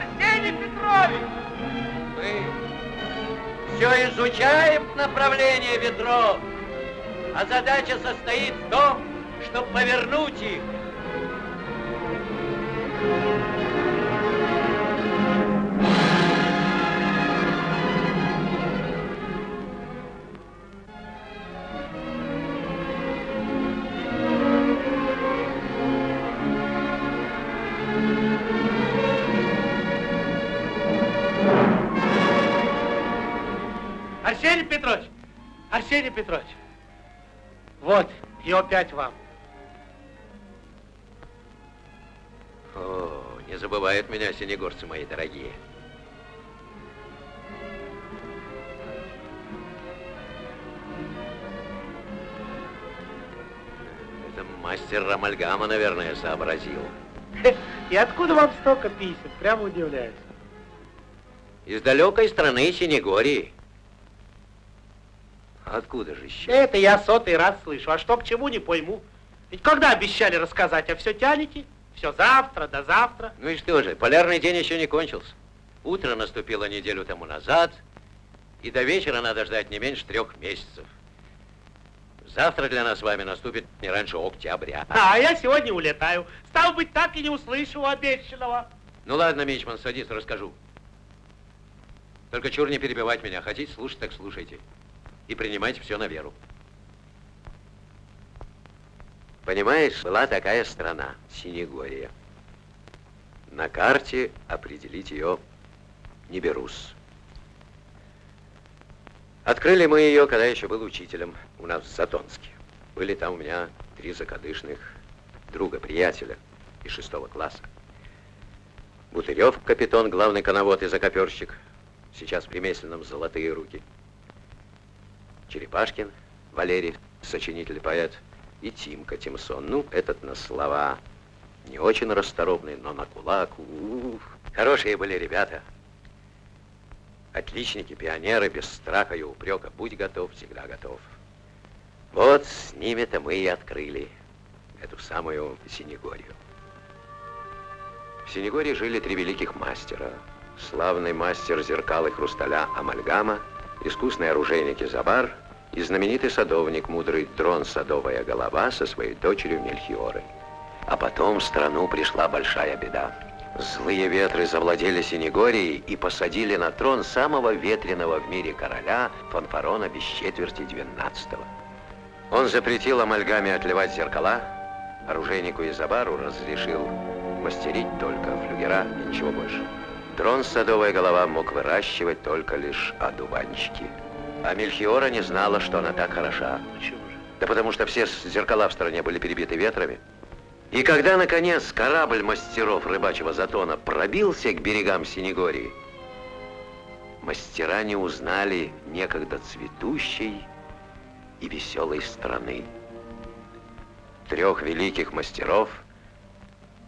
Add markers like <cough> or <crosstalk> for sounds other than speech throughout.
Арсений Петрович! Мы все изучаем направление ветров, а задача состоит в том, чтобы повернуть их. И опять вам. О, не забывают меня синегорцы мои дорогие. Это мастер Рамальгама, наверное, сообразил. <laughs> И откуда вам столько писем? Прямо удивляюсь. Из далекой страны Синегории. Откуда же еще? Это я сотый раз слышу. А что к чему, не пойму. Ведь когда обещали рассказать, а все тянете? Все завтра, до завтра. Ну и что же, полярный день еще не кончился. Утро наступило неделю тому назад, и до вечера надо ждать не меньше трех месяцев. Завтра для нас с вами наступит не раньше октября. А, я сегодня улетаю. Стал быть, так и не услышу обещанного. Ну ладно, Мичман, садись, расскажу. Только чур не перебивать меня. Хотите слушать, так слушайте. И принимайте все на веру. Понимаешь, была такая страна, Синегория. На карте определить ее не берусь. Открыли мы ее, когда еще был учителем у нас в Затонске. Были там у меня три закадышных друга-приятеля из шестого класса. Бутырев, капитан, главный коновод и закоперщик, сейчас при Месленном золотые руки. Черепашкин, Валерий, сочинитель и Тимка Тимсон. Ну, этот на слова не очень расторопный, но на кулак. Ух, хорошие были ребята. Отличники, пионеры, без страха и упрека. Будь готов, всегда готов. Вот с ними-то мы и открыли эту самую Синегорию. В Синегории жили три великих мастера. Славный мастер зеркал и хрусталя Амальгама, искусный оружейник Изабар и знаменитый садовник, мудрый дрон Садовая голова со своей дочерью Мельхиорой. А потом в страну пришла большая беда. Злые ветры завладели Синегорией и посадили на трон самого ветреного в мире короля Фанфарона без четверти двенадцатого. Он запретил амальгаме отливать зеркала, оружейнику Изабару разрешил мастерить только флюгера и ничего больше. Трон Садовая голова мог выращивать только лишь одуванчики. А Мельхиора не знала, что она так хороша. Почему же? Да потому что все зеркала в стране были перебиты ветрами. И когда, наконец, корабль мастеров рыбачьего затона пробился к берегам Синегории, мастера не узнали некогда цветущей и веселой страны. Трех великих мастеров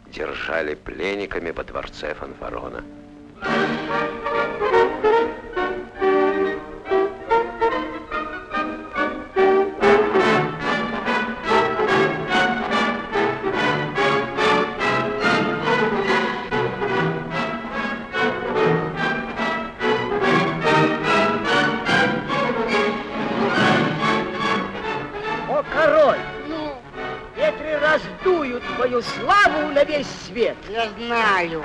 держали пленниками во дворце Фанфарона. О, король! Ну? Ветры раздуют твою славу на весь свет. Я знаю.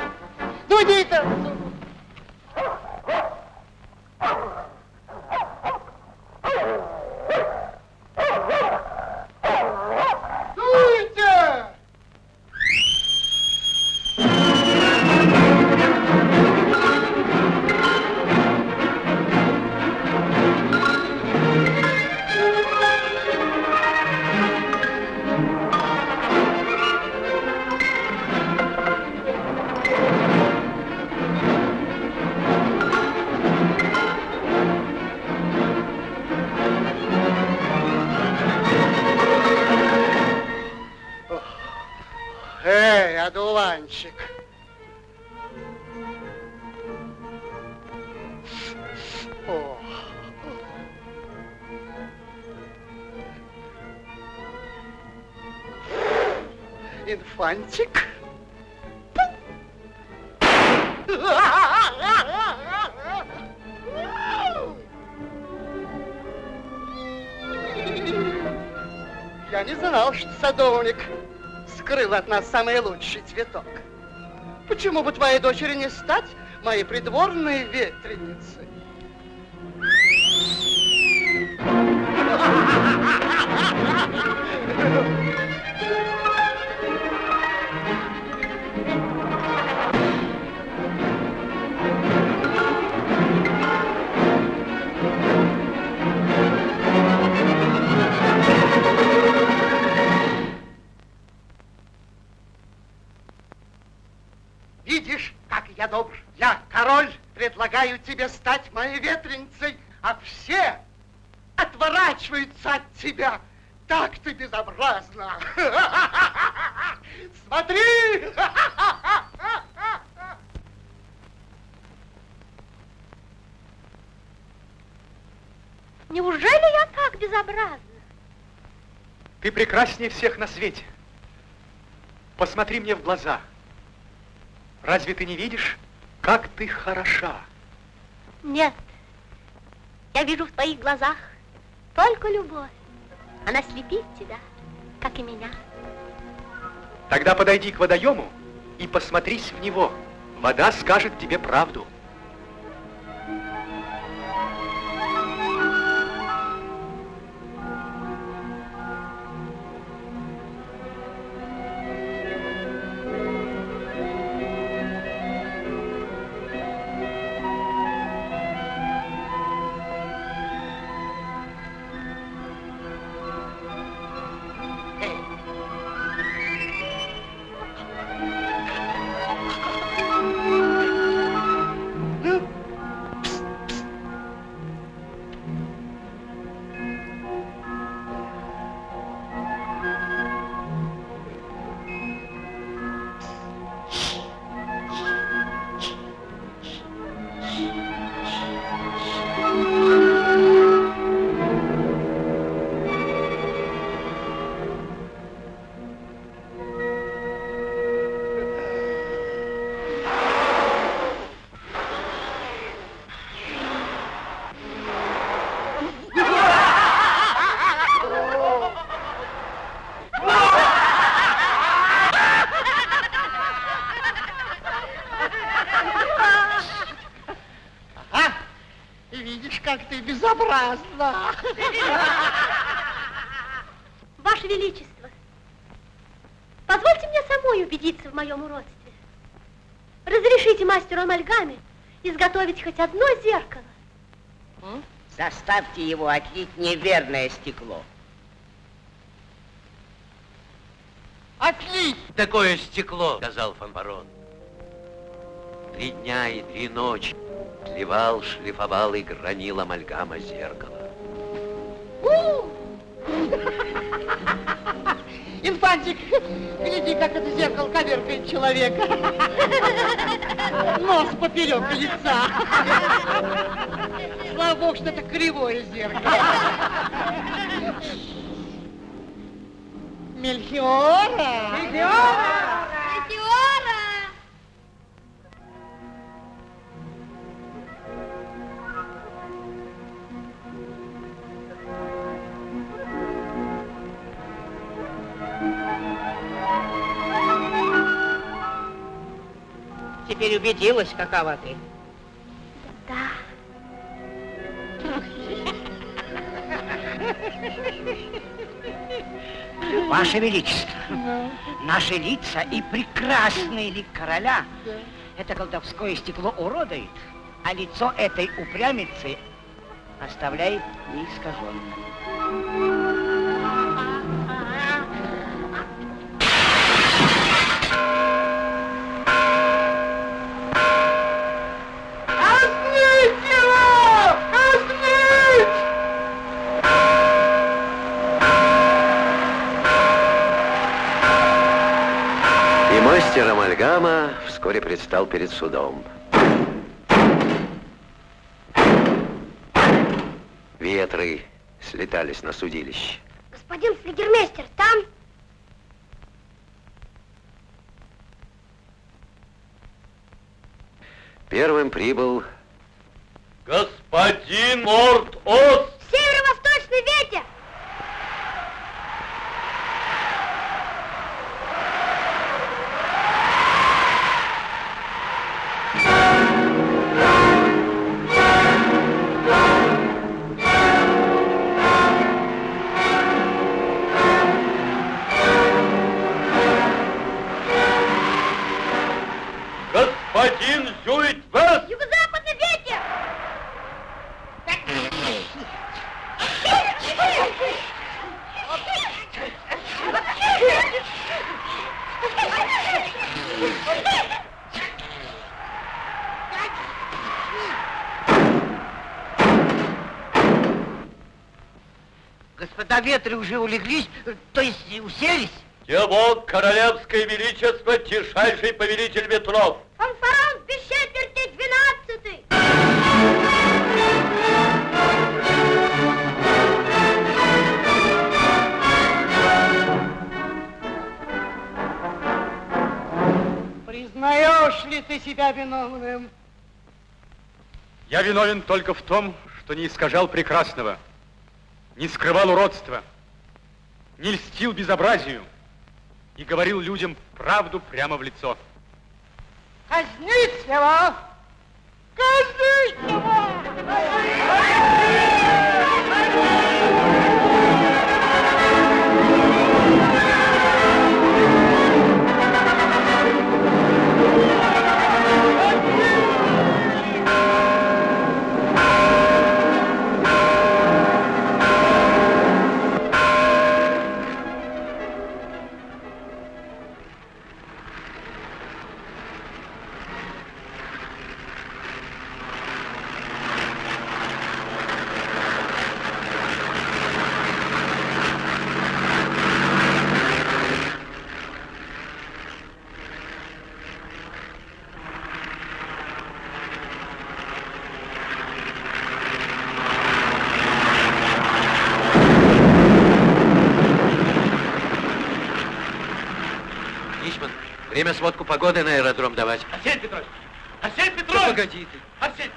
Дуди-то! Дуйте! От нас самый лучший цветок. Почему бы твоей дочери не стать моей придворной ветреницей? <laughs> предлагаю тебе стать моей ветреницей, а все отворачиваются от тебя. Так ты безобразно. <laughs> Смотри! <laughs> Неужели я так безобразна? Ты прекраснее всех на свете. Посмотри мне в глаза. Разве ты не видишь, как ты хороша? Нет. Я вижу в твоих глазах только любовь. Она слепит тебя, как и меня. Тогда подойди к водоему и посмотрись в него. Вода скажет тебе правду. <laughs> Ваше Величество, позвольте мне самой убедиться в моем уродстве. Разрешите мастеру амальгаме изготовить хоть одно зеркало. Заставьте его отлить неверное стекло. Отлить! Такое стекло, сказал фанбарон. Три дня и три ночи тлевал, шлифовал и гранил амальгама зеркало. Инфантик, гляди, как это зеркало коверкает человека. Нос поперек лица. Слава богу, что это кривое зеркало. Мельхиора! Мельхиора! Метеора! Теперь убедилась, какова ты. Да. Ваше Величество, наши лица и прекрасный лик короля это колдовское стекло уродует, а лицо этой упрямицы оставляет неискаженным. Амальгама вскоре предстал перед судом. Ветры слетались на судилище. Господин флигермейстер, там... Первым прибыл Господин Морт-Ос! Северо-восточный ветер! Один, Господин Зюитвест! Юго-западный ветер! Господа ветры уже улеглись, то есть уселись? Его королевское величество, тишайший повелитель ветров, Фанфарон без четверти двенадцатый. Признаешь ли ты себя виновным? Я виновен только в том, что не искажал прекрасного, не скрывал уродства, не льстил безобразию и говорил людям правду прямо в лицо. Казнить его! Казнить его! Ничман, время сводку погоды на аэродром давать. Арсений Петрович! Арсений Да Петрович! погоди ты. Арсений!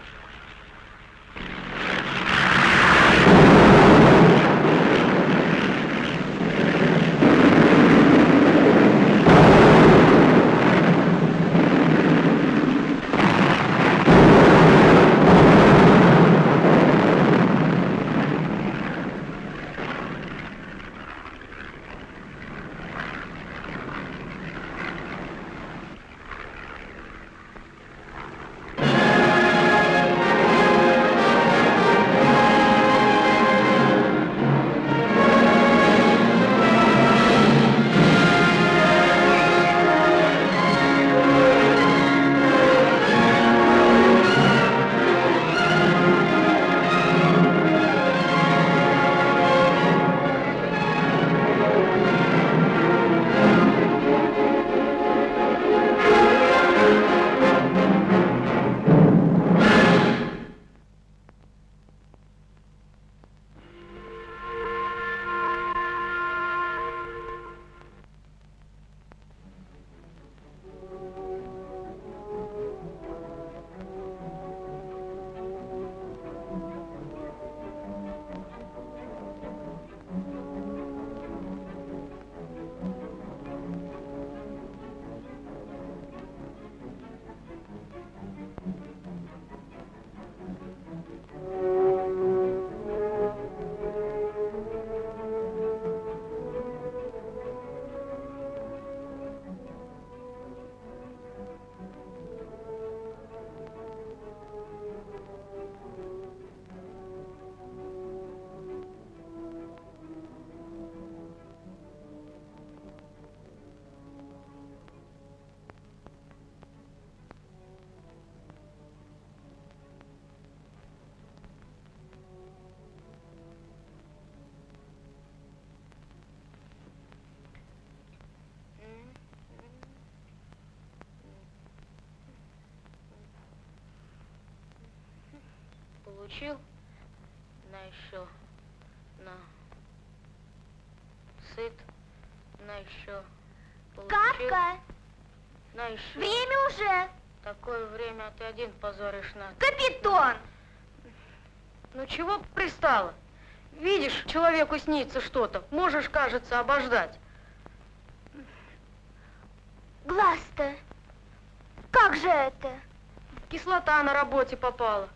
Получил на еще на сыт на еще получил Капка, на еще время уже. такое время а ты один позоришь на Капитон. ну чего пристала видишь человеку снится что-то можешь кажется обождать Глаз-то. Как же это? кислота на работе попала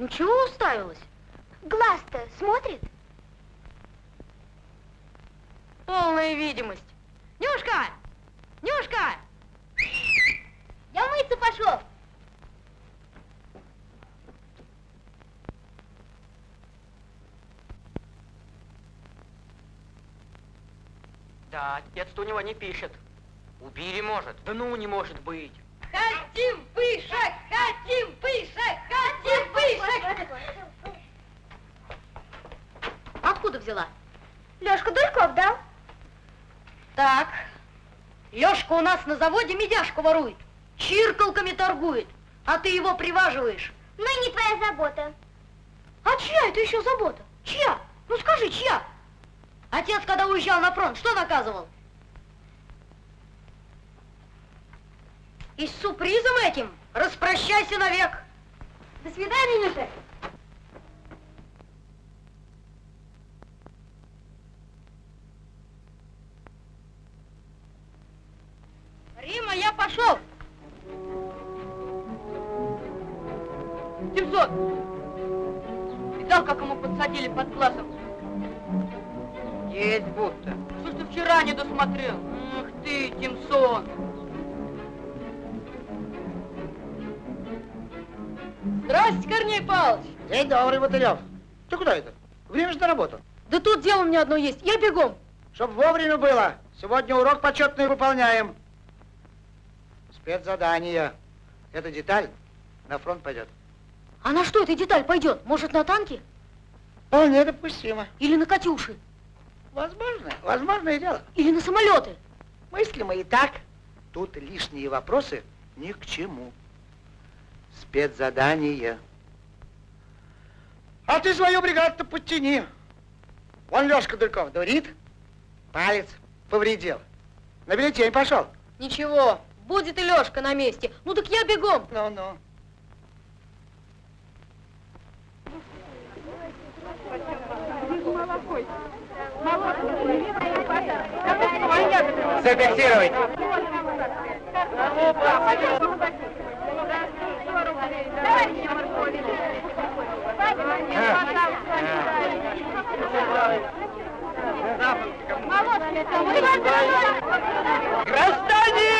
ну чего уставилась Глаз-то смотрит? полная видимость Нюшка Нюшка Я мыться пошел. Да, отец-то у него не пишет. Убили может. Да ну, не может быть. Хотим выше, хотим выше, Откуда взяла? Лёшка Дурьков дал. Так. Лёшка у нас на заводе медяшку ворует. Чиркалками торгует. А ты его приваживаешь. Ну и не твоя забота. А чья это еще забота? Чья? Ну скажи, чья? Отец, когда уезжал на фронт, что наказывал? И с сюрпризом этим распрощайся навек. До свидания, Нюша. Рима, я пошел. Семьсот. Видал, как ему подсадили под глазом? Есть будто. Что ж ты вчера не досмотрел? Ах ты, Тимсон. Здрасте, Корней Павлович. День добрый, Мотылев. Ты куда это? Время же на работу. Да тут дело у меня одно есть. Я бегом. Чтоб вовремя было. Сегодня урок почетный выполняем. Спецзадание. Эта деталь на фронт пойдет. А на что эта деталь пойдет? Может, на танке? Вполне допустимо. Или на Катюши? Возможно, возможное дело. Или на самолеты? Мысли мы и так. Тут лишние вопросы ни к чему. Спецзадание. А ты свою бригаду-то подтяни. Вон Лешка Дульков дурит, палец повредил. На бюллетень пошел. Ничего, будет и Лешка на месте. Ну так я бегом. Ну-ну. Зафиксировать. Граждане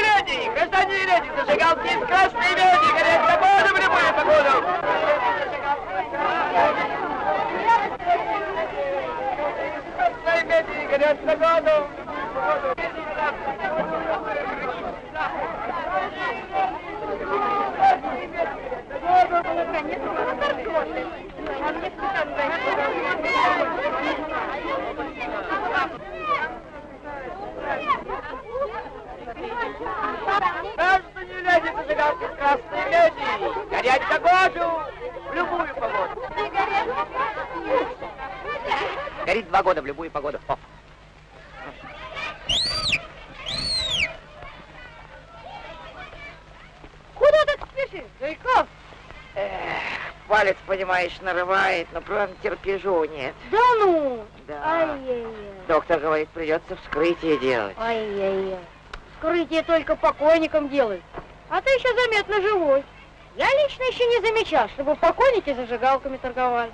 леди! Граждане леди! Зажигалки из красной меди! Горят свободу в любую погоду! Красной меди! Горят свободу! Граждане леди! Зажигалки из красной меди! Горять погоду! В любую погоду! Горит два года в любую погоду. О. Куда так спешишь, Зайков? Палец, понимаешь, нарывает, но правда терпежу нет. Да ну! Да. Ай-яй-яй. Доктор говорит, придется вскрытие делать. Ай-яй-яй. Вскрытие только покойникам делают. А ты еще заметно живой. Я лично еще не замечал, чтобы покойники зажигалками торговали.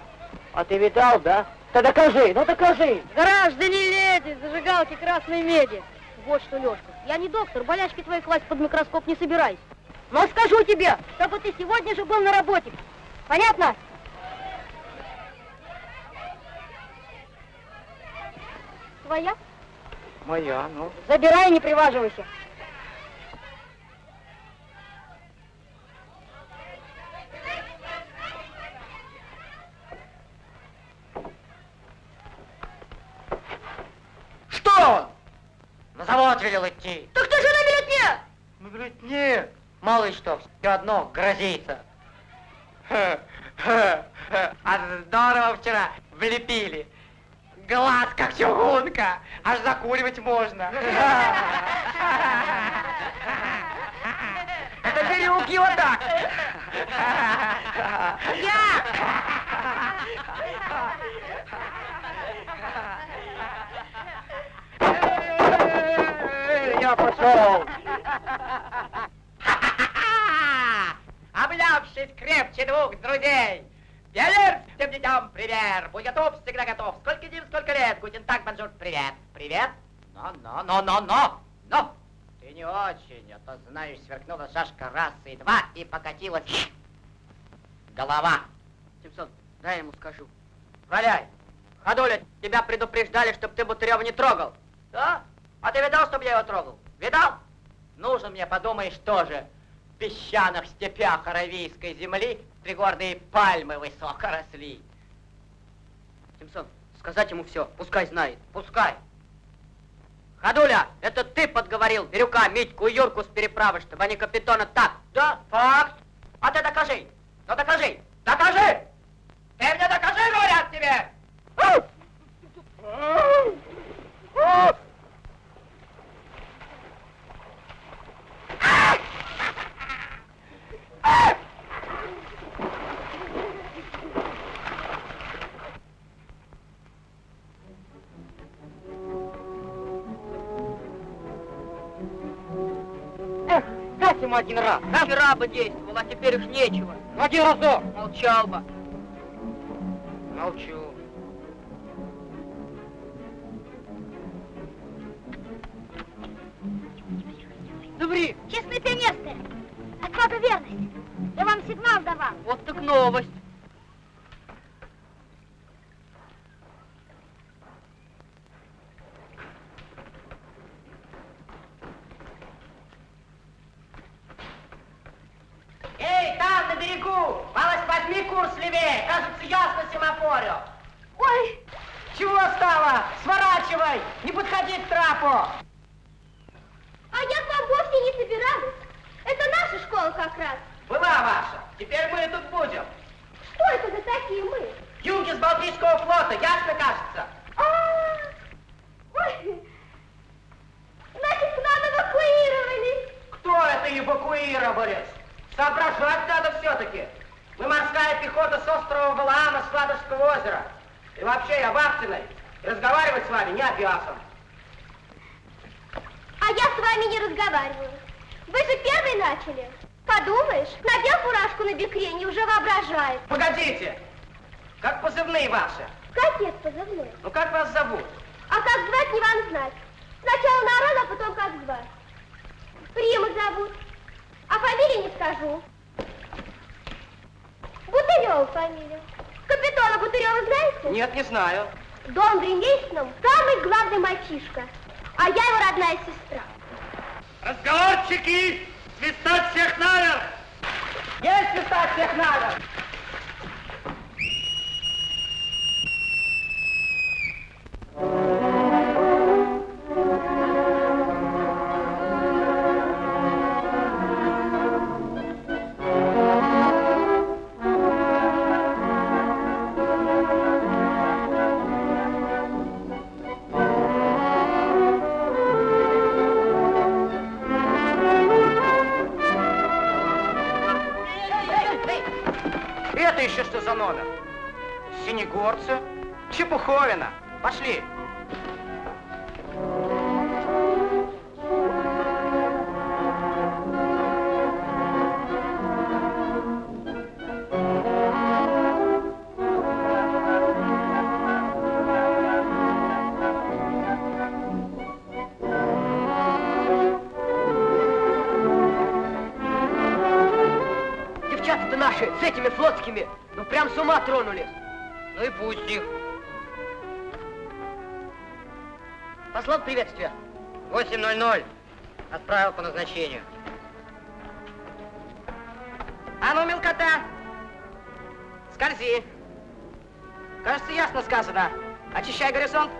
А ты видал, да? Да докажи, ну докажи. Граждане леди, зажигалки красной меди. Вот что, Лешка, я не доктор, болячки твои класть под микроскоп не собираюсь. Но скажу тебе, чтобы ты сегодня же был на работе. Понятно? Твоя? Моя, ну. Забирай не приваживайся. Что? На завод велел идти. Так ты же на бюллетне! Говорит, нет. Мало что, все одно грозится. А здорово вчера влепили. Глаз как чугунка, аж закуривать можно. Это Бирюк его так. Я пошел. Обнявшись крепче двух друзей. Пионер всем детям пример. Будь готов, всегда готов. Сколько дней, сколько лет. Guten Tag, bonjour, привет. Привет. Но, но, но, но, но, но. Ты не очень, а то, знаю, сверкнула шашка раз и два, и покатилась голова. Симсон, дай ему скажу. Валяй. Ходуля, тебя предупреждали, чтобы ты Бутырева не трогал. Да? А ты видал, чтобы я его трогал? Видал? Нужен мне, подумаешь, тоже в песчаных степях аравийской земли пригорные пальмы высоко росли. Симсон, сказать ему все, пускай знает. Пускай. Ходуля, это ты подговорил Бирюка, Митьку и Юрку с переправы, чтобы они капитана так. Да, факт. А ты докажи. Ну докажи. Докажи! Один раз. Да? Вчера бы действовал, а теперь уж нечего. Ну, один разок. Молчал бы. Молчу. Добри, Честный пионерская. Отвага верность. Я вам сигнал давал. Вот так новость. Еще что за номер? Синегорцы? Чепуховина. Пошли. Ума тронули. Ну и пусть их. Послал приветствие. 8.00. Отправил по назначению. А ну, мелкота, скользи. Кажется, ясно сказано. Очищай горизонт.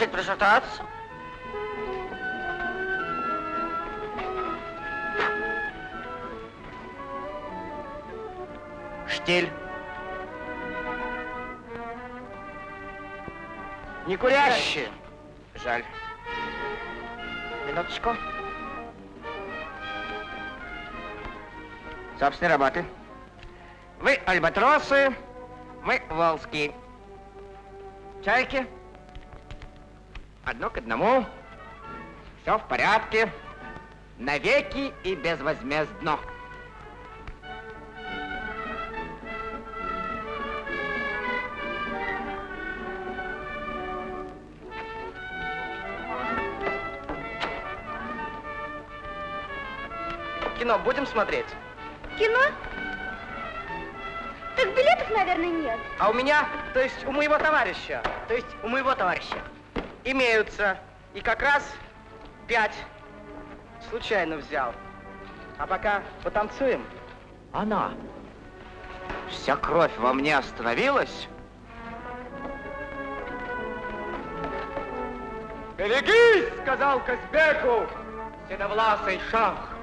Решить пришататься? Штиль. Не курящие. Жаль. Минуточку. Собственные работы. Вы альбатросы, мы волски. Чайки. Одно к одному. Все в порядке. Навеки и безвозмездно. Кино будем смотреть? Кино? Так билетов, наверное, нет. А у меня, то есть у моего товарища, то есть у моего товарища, имеются. И как раз пять случайно взял. А пока потанцуем. Она. Вся кровь во мне остановилась. Берегись, сказал Казбеку, Седовласый шах.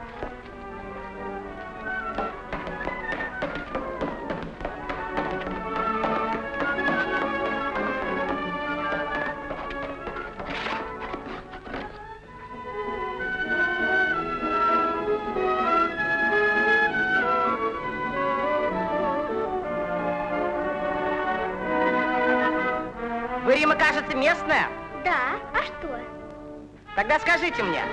Местная? Да, а что? Тогда скажите мне,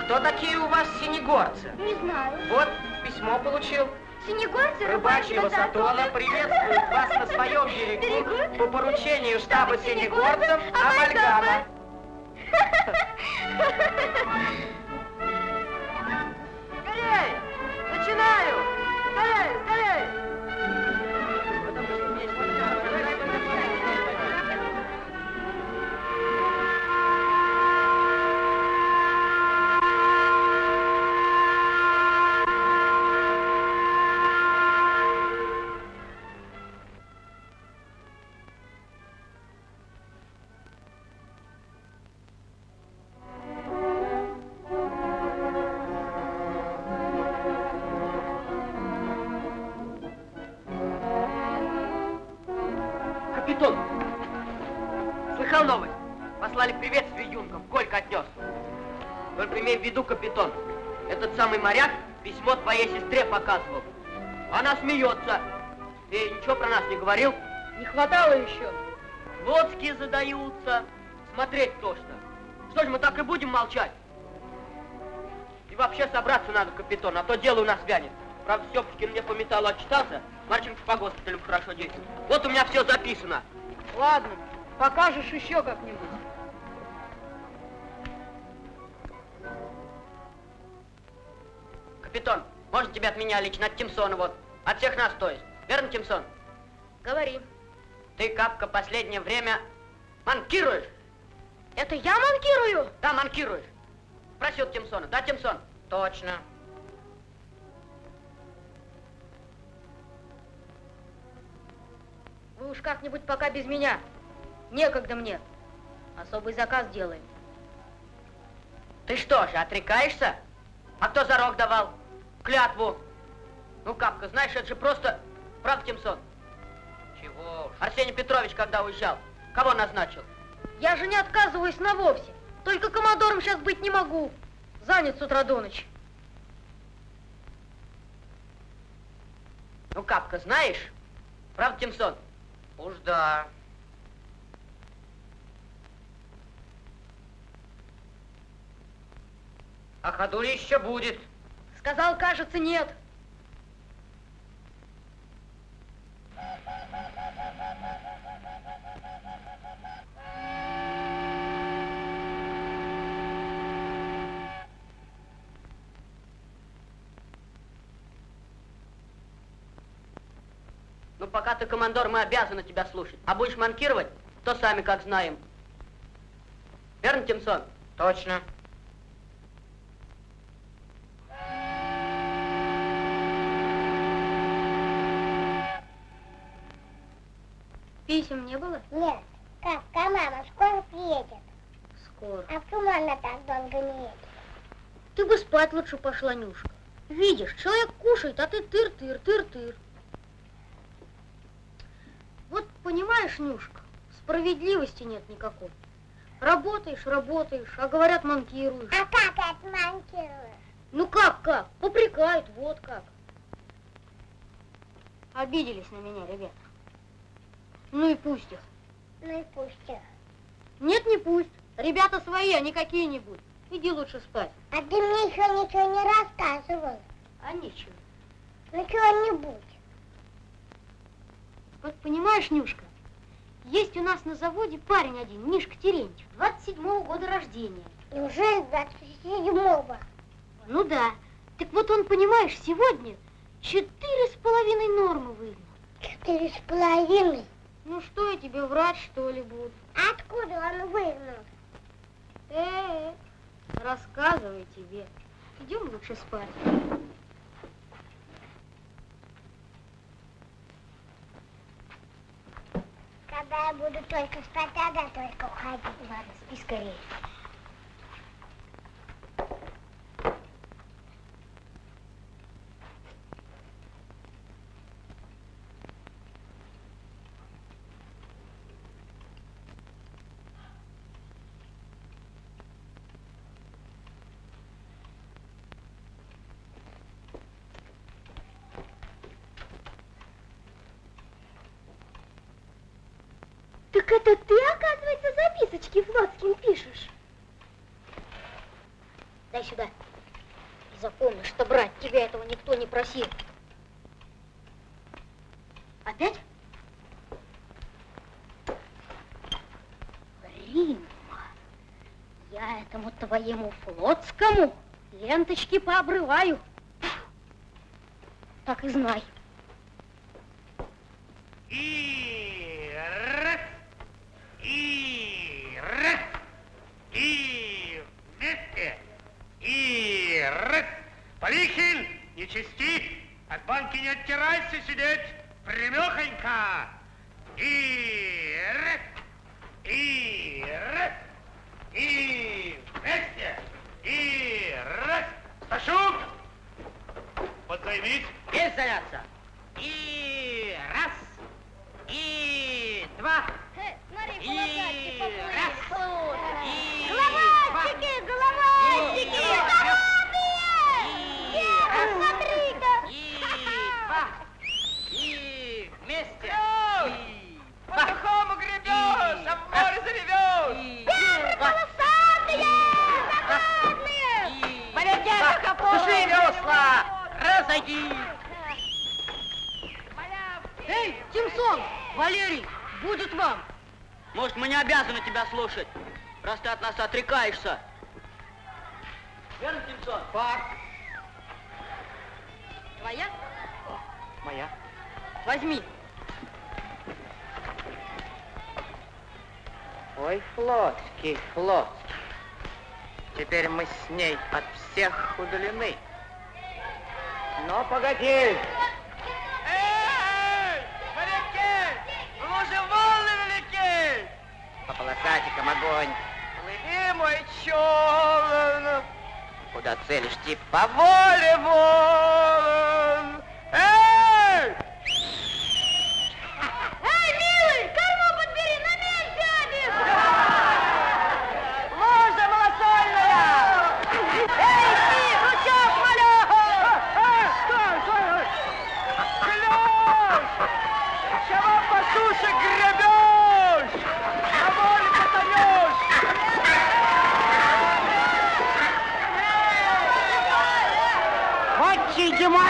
кто такие у вас синегорцы? Не знаю. Вот, письмо получил. Синегорцы, Рыбачьего Сатона приветствует вас на своем <laughs> берегу по поручению штаба синегорцев Амальгама. Скорей! <laughs> а то дело у нас вянет. Правда, Степочкин мне по металлу отчитался, Марченко по госпиталю хорошо действует. Вот у меня все записано. Ладно, покажешь еще как-нибудь. Капитан, можно тебя от меня лично, от Тимсона вот. От всех нас, то есть. Верно, Тимсон? Говори. Ты, Капка, последнее время манкируешь. Это я манкирую? Да, манкируешь. Спроси от Тимсона. Да, Тимсон? Точно. Вы уж как-нибудь пока без меня. Некогда мне. Особый заказ делаем. Ты что же, отрекаешься? А кто зарок давал? Клятву. Ну, Капка, знаешь, это же просто... Прав, Тимсон? Чего уж. Арсений Петрович, когда уезжал, кого назначил? Я же не отказываюсь на вовсе. Только командором сейчас быть не могу. Занят с утра до ночи. Ну, Капка, знаешь? Правда, Тимсон? Уж да. А ходули еще будет. Сказал, кажется, нет. Ну, пока ты командор, мы обязаны тебя слушать. А будешь манкировать, то сами как знаем. Верно, Тимсон? Точно. Писем не было? Нет. Капка, мама скоро приедет. Скоро. А почему она так долго не едет? Ты бы спать лучше пошла, Нюшка. Видишь, человек кушает, а ты тыр-тыр, тыр-тыр. Вот понимаешь, Нюшка, справедливости нет никакой. Работаешь, работаешь, а говорят, манкируешь. А как отмонтируешь? Ну как, как? Попрекают, вот как. Обиделись на меня, ребята. Ну и пусть их. Ну и пусть их. Нет, не пусть. Ребята свои, а не какие-нибудь. Иди лучше спать. А ты мне еще ничего не рассказывал. А нечего. Ну чего-нибудь. Вот понимаешь, Нюшка, есть у нас на заводе парень один, Мишка Терентьев, 27-го года рождения. Неужели 27-го? Ну да. Так вот он, понимаешь, сегодня четыре с половиной нормы выгнал. Четыре с половиной. Ну что я тебе врать, что ли, буду? Откуда он выгнал? Э, рассказывай тебе. Идем лучше спать. Когда я буду только спать, тогда только уходить. Ладно, спи скорее. Так это ты, оказывается, записочки флотским пишешь? Дай сюда. И запомни, что брать тебя этого никто не просил. Опять? Римма, я этому твоему флотскому ленточки пообрываю. Так и знай. she did.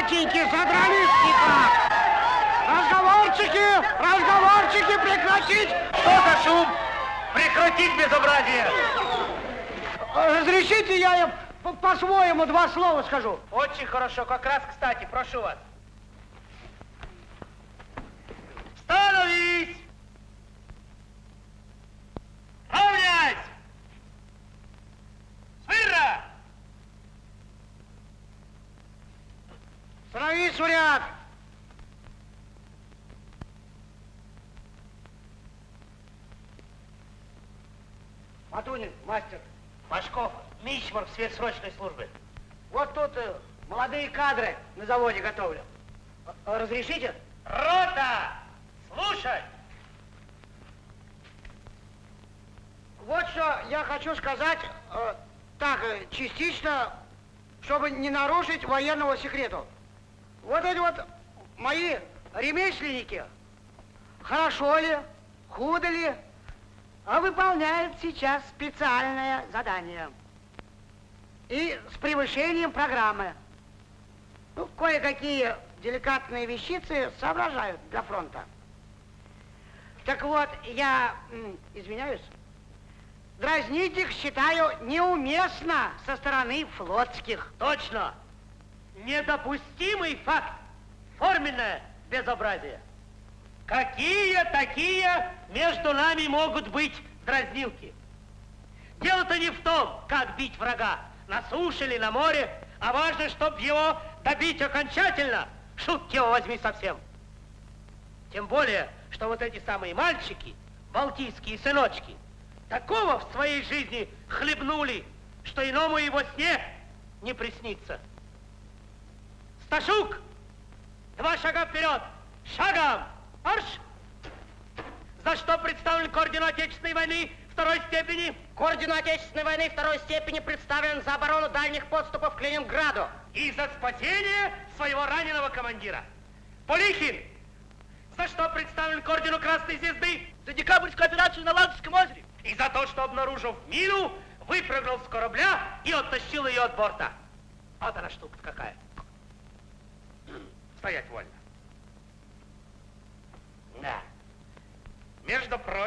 Отчики-матеньки, содрались никак! Разговорчики, разговорчики прекратить! Что за шум? Прекратить безобразие! Разрешите, я им по- по-своему два слова скажу. Очень хорошо, как раз кстати, прошу вас. Матунин, мастер. Машков, Мичман в сверхсрочной службе. Вот тут э, молодые кадры на заводе готовлю. Э, Разрешите? Рота! Слушай! Вот что я хочу сказать, э, так, э, частично, чтобы не нарушить военного секрету. Вот эти вот мои ремесленники, хорошо ли, худо ли, а выполняют сейчас специальное задание. И с превышением программы. Ну, кое-какие деликатные вещицы соображают для фронта. Так вот, я, извиняюсь, Дразнить их считаю неуместно со стороны флотских. Точно! Недопустимый факт! Форменное безобразие! Какие такие между нами могут быть дразнилки? Дело-то не в том, как бить врага, на суше или на море, а важно, чтобы его добить окончательно. Шутки его возьми совсем. Тем более, что вот эти самые мальчики, балтийские сыночки, такого в своей жизни хлебнули, что иному его сне не приснится. Сташук, два шага вперед, шагом, марш! За что представлен к ордену Отечественной войны второй степени? К ордену Отечественной войны второй степени представлен за оборону дальних подступов к Ленинграду. И за спасение своего раненого командира. Полихин, за что представлен к ордену Красной Звезды? За декабрьскую операцию на Ладожском озере. И за то, что, обнаружив мину, выпрыгнул с корабля и оттащил ее от борта. Вот она штука какая. Стоять вольно. Да.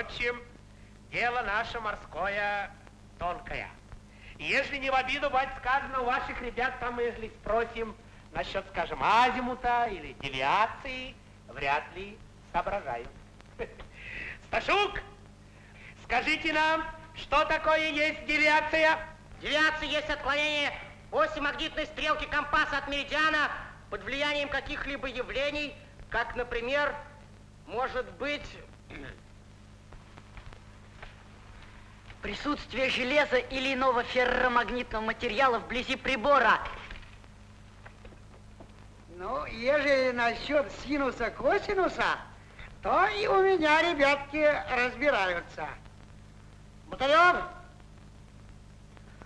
Прочим, дело наше морское тонкое. Если не в обиду, бать, сказано, у ваших ребят там, если спросим насчет, скажем, азимута или девиации, вряд ли соображают. <laughs> Сташук, скажите нам, что такое есть девиация? Девиация есть отклонение оси магнитной стрелки компаса от меридиана под влиянием каких-либо явлений, как, например, может быть... Присутствие железа или иного ферромагнитного материала вблизи прибора. Ну, ежели насчет синуса-косинуса, то и у меня ребятки разбираются. Бутырев,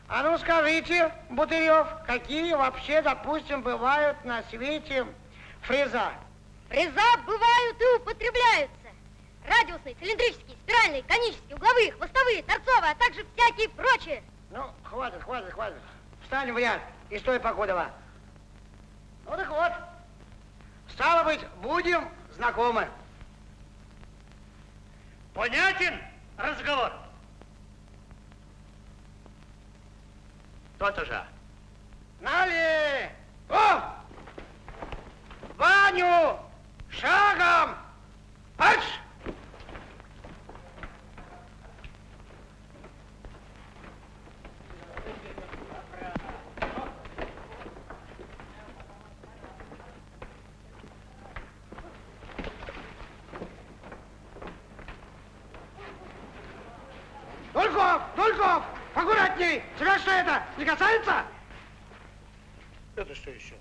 а ну скажите, Бутырев, какие вообще, допустим, бывают на свете фреза? Фреза бывают и употребляются. Радиусные, цилиндрические, спиральные, конические, угловые, хвостовые, торцовые, а также всякие прочие. Ну, хватит, хватит, хватит. Встань в ряд и стой, Покудова. Ну так вот, стало быть, будем знакомы. Понятен разговор? То-то же. Нали! О! Ваню! Шагом! Марш! Аккуратней! Тебя что это, не касается? Это что еще?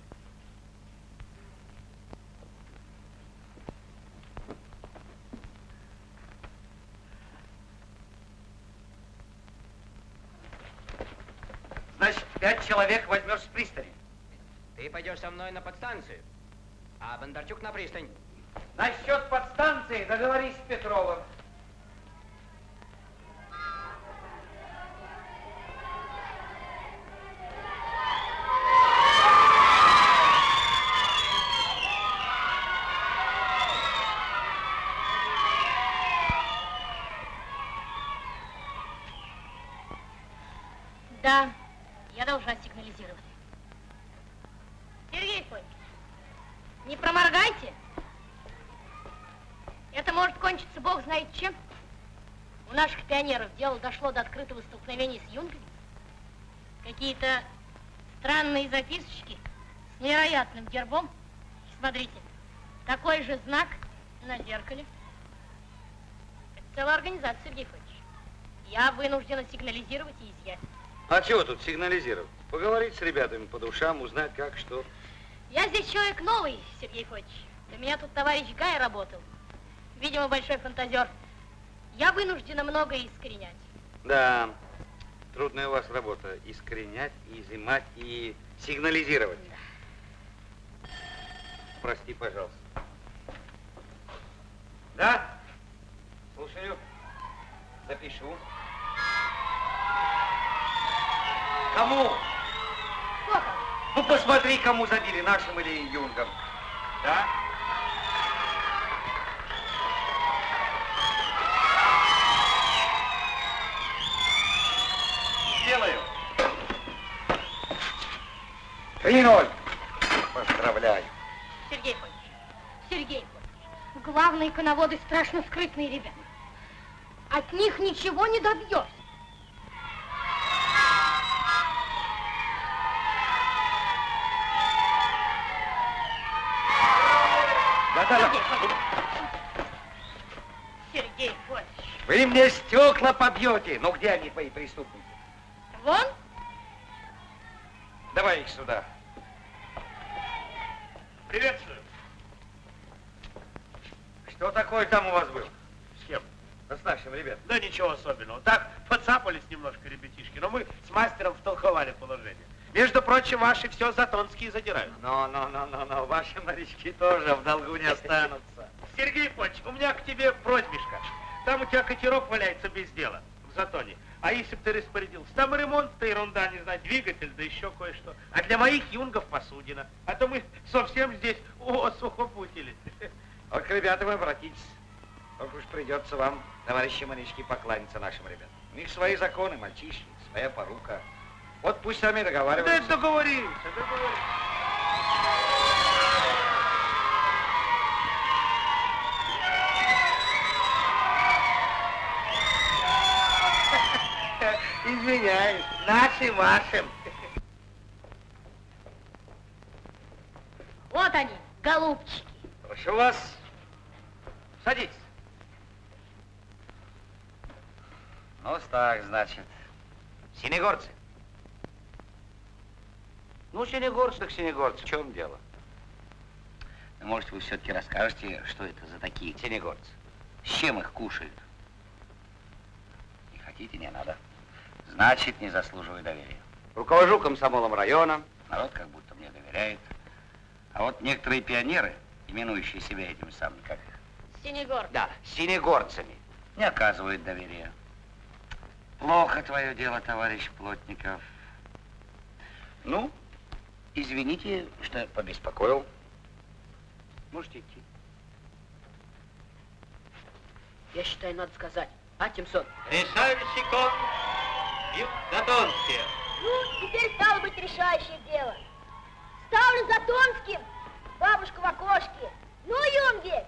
Значит, пять человек возьмешь с пристани. Ты пойдешь со мной на подстанцию, а Бондарчук на пристань. Насчет подстанции договорись с Петровым. Да, я должна сигнализировать. Сергей Фомич, не проморгайте. Это может кончиться бог знает чем. У наших пионеров дело дошло до открытого столкновения с юнгами. Какие-то странные записочки с невероятным гербом. Смотрите, такой же знак на зеркале. Это целая организация, Сергей Фомич. Я вынуждена сигнализировать и изъять. А чего тут сигнализировать? Поговорить с ребятами по душам, узнать как, что. Я здесь человек новый, Сергей Фотич. Для меня тут товарищ Гай работал. Видимо, большой фантазер. Я вынуждена многое искоренять. Да, трудная у вас работа. Искоренять, и изымать, и сигнализировать. Прости, пожалуйста. Да? Слушаю. Запишу. Кому? Ну, посмотри, кому забили, нашим или юнгам. Да? Сделаю. Три ноль. Поздравляю. Сергей Фотич, Сергей Фотич, Главные коноводы страшно скрытные ребята. От них ничего не добьешься. Сергей Федорович. Вы мне стекла побьете. Ну где они, твои преступники? Вон, Давай их сюда. Приветствую. Что такое там у вас был? С кем? Да с нашим ребятам. Да ничего особенного. Так, подцапались немножко ребятишки, но мы с мастером втолковали положение. Между прочим, ваши все затонские задирают. Но, но, но, но, но, ваши морячки тоже в долгу не останутся. Сергей Ипольевич, у меня к тебе просьбишка. Там у тебя катерок валяется без дела в затоне. А если бы ты распорядился? Там ремонт-то ерунда, не знаю, двигатель, да еще кое-что. А для моих юнгов посудина. А то мы совсем здесь о, сухопутили. Вот к ребятам обратитесь. Ох уж придется вам, товарищи морячки, покланяться нашим ребятам. У них свои законы, мальчишки, своя порука. Вот пусть сами Да договариваются. договоримся, договоримся. <laughs> Извиняюсь, наши вашим. вот они, голубчики. Прошу вас, садитесь. Ну, так, значит, синегорцы. Ну, синегорцы так синегорцы, в чем дело? Ну, Может, вы все-таки расскажете, что это за такие синегорцы? С чем их кушают? Не хотите, не надо. Значит, не заслуживаю доверия. Руковожу комсомолом района, народ как будто мне доверяет. А вот некоторые пионеры, именующие себя этими самыми, как их? Синегор. Да, синегорцами. Не оказывают доверия. Плохо твое дело, товарищ Плотников. Ну, извините, что побеспокоил. Можете идти. Я считаю, надо сказать. А, Тимсон? Решальщиком Затонские. Ну, теперь стало быть решающее дело. Ставлю за Тонским бабушку в окошке. Ну, юнги,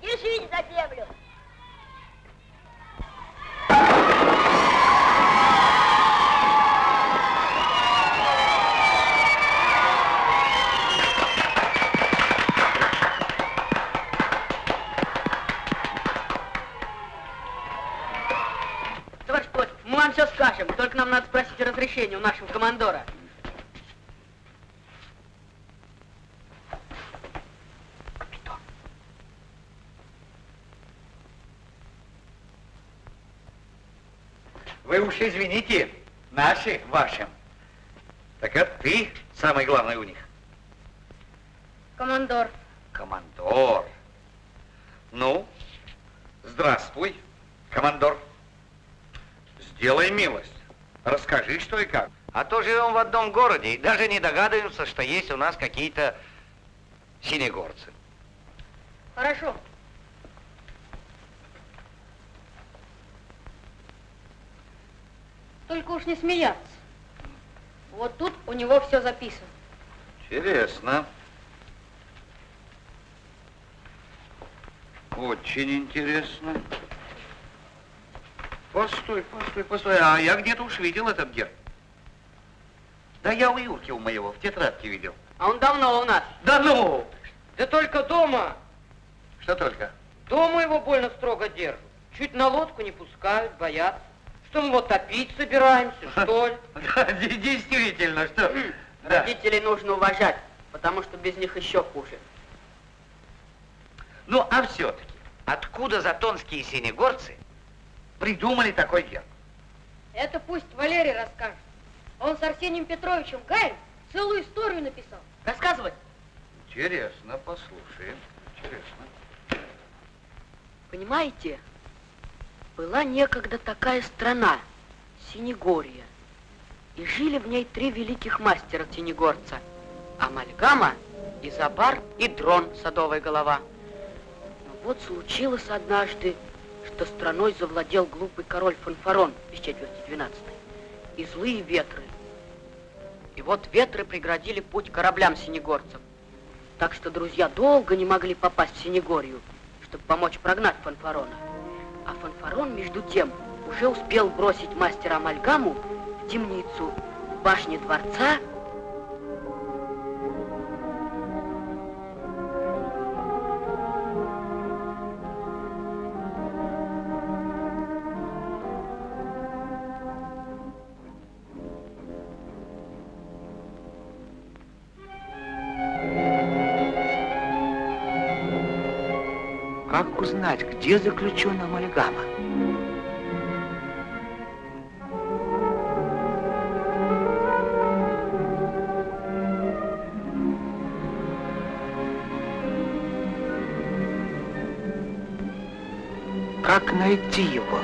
держите за землю. Разрешение у нашего командора. Вы уж извините, наши, вашим. Так это ты самый главный у них? Командор. Командор. Ну, здравствуй, командор. Сделай милость. Расскажи, что и как. А то живем в одном городе и даже не догадываемся, что есть у нас какие-то синегорцы. Хорошо. Только уж не смеяться. Вот тут у него все записано. Интересно. Очень интересно. Постой, постой, постой. А я где-то уж видел этот герб. Да я у Юрки у моего в тетрадке видел. А он давно у нас. Да ну! Да только дома. Что только? Дома его больно строго держат. Чуть на лодку не пускают, боятся. Что мы вот топить собираемся, <laughs> что ли? Да, де- действительно, что... Родителей нужно уважать, потому что без них еще хуже. Ну, а все-таки, откуда затонские синегорцы придумали такой герб? Это пусть Валерий расскажет. Он с Арсением Петровичем Гаем целую историю написал. Рассказывай. Интересно, послушаем. Интересно. Понимаете, была некогда такая страна, Синегория, и жили в ней три великих мастера синегорца. Амальгама, Изобар и Дрон, садовая голова. Но вот случилось однажды, что страной завладел глупый король Фанфарон без четверти двенадцатой, и злые ветры. И вот ветры преградили путь кораблям синегорцев. Так что друзья долго не могли попасть в Синегорию. чтобы помочь прогнать фанфарона. А фанфарон, между тем, уже успел бросить мастера Амальгаму в темницу в башне дворца где заключен амальгама? Как найти его?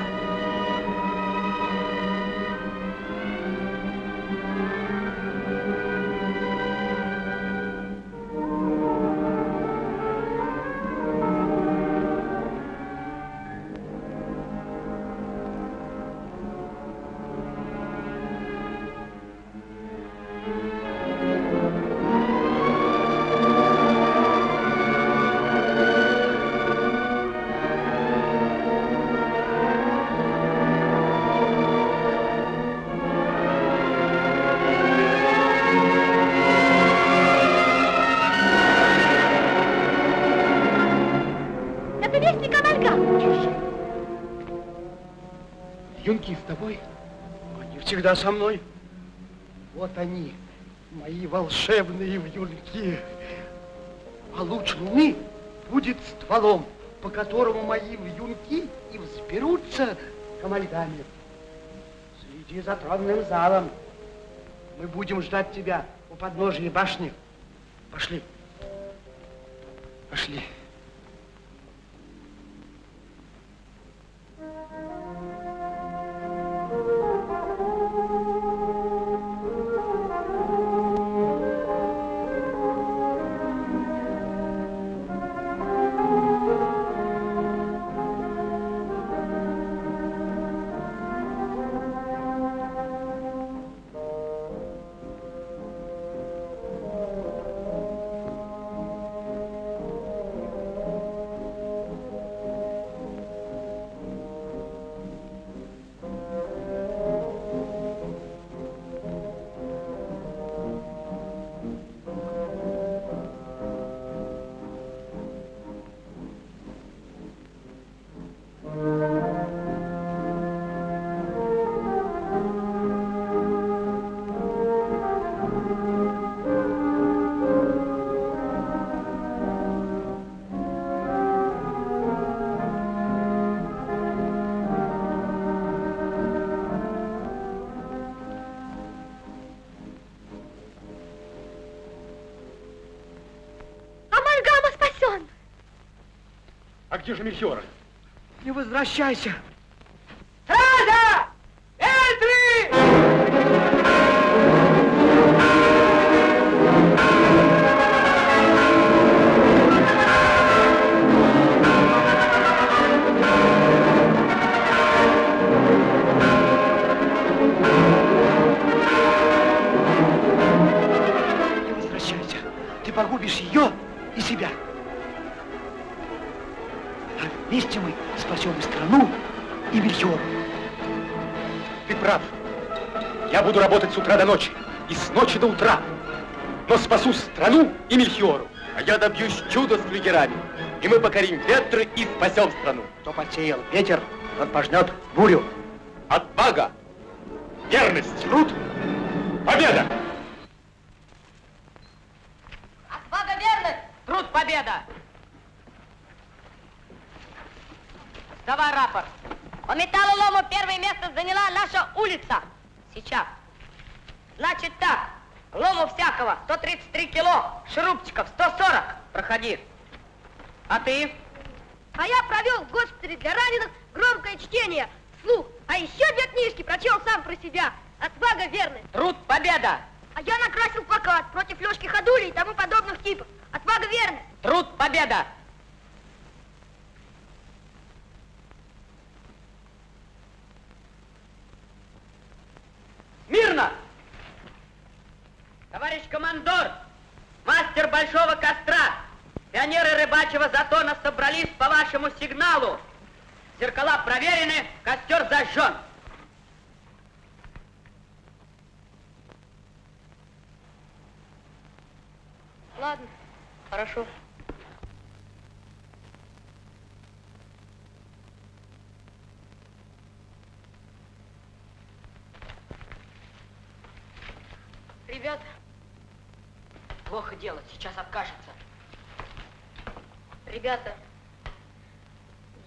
Юнки с тобой? Они всегда со мной. Вот они, мои волшебные вьюнки. А луч луны будет стволом, по которому мои вьюнки и взберутся к амальгаме. Следи за тронным залом. Мы будем ждать тебя у подножия башни. Пошли. Пошли. Где же Мельхиора? Не возвращайся. Утра до ночи и с ночи до утра. Но спасу страну и Мельхиору. А я добьюсь чуда с флюгерами. И мы покорим ветры и спасем страну. Кто посеял ветер, тот пожнет бурю. Отвага! Верность! Труд! Победа! Отвага верность! Труд победа! Давай рапорт. По металлолому первое место заняла наша улица. Сейчас. Значит так. Лому всякого 133 кило, шурупчиков 140. Проходи. А ты? А я провел в госпитале для раненых громкое чтение, слух. А еще две книжки прочел сам про себя. Отвага верность. Труд победа! А я накрасил плакат против Лешки Ходули и тому подобных типов. Отвага верность. Труд победа! Мирно! Товарищ командор, мастер большого костра, Пионеры рыбачьего затона собрались по вашему сигналу. Зеркала проверены, костер зажжен. Ладно, хорошо. Ребята, Плохо дело, сейчас откажется. ребята,